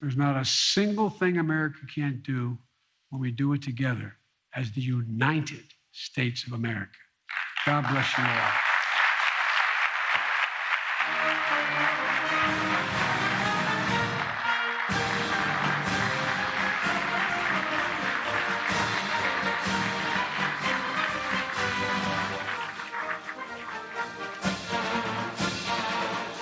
There's not a single thing America can't do when we do it together as the United States of America. God bless you all.